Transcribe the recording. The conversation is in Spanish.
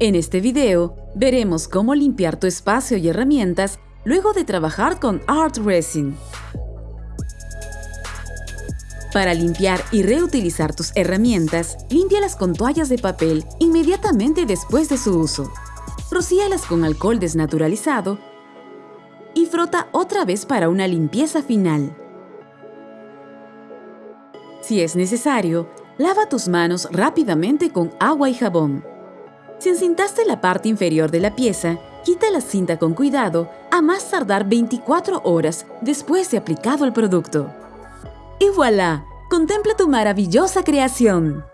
En este video, veremos cómo limpiar tu espacio y herramientas luego de trabajar con Art Resin. Para limpiar y reutilizar tus herramientas, límpialas con toallas de papel inmediatamente después de su uso. Rocíalas con alcohol desnaturalizado y frota otra vez para una limpieza final. Si es necesario, lava tus manos rápidamente con agua y jabón. Si encintaste la parte inferior de la pieza, quita la cinta con cuidado a más tardar 24 horas después de aplicado el producto. ¡Y voilà! ¡Contempla tu maravillosa creación!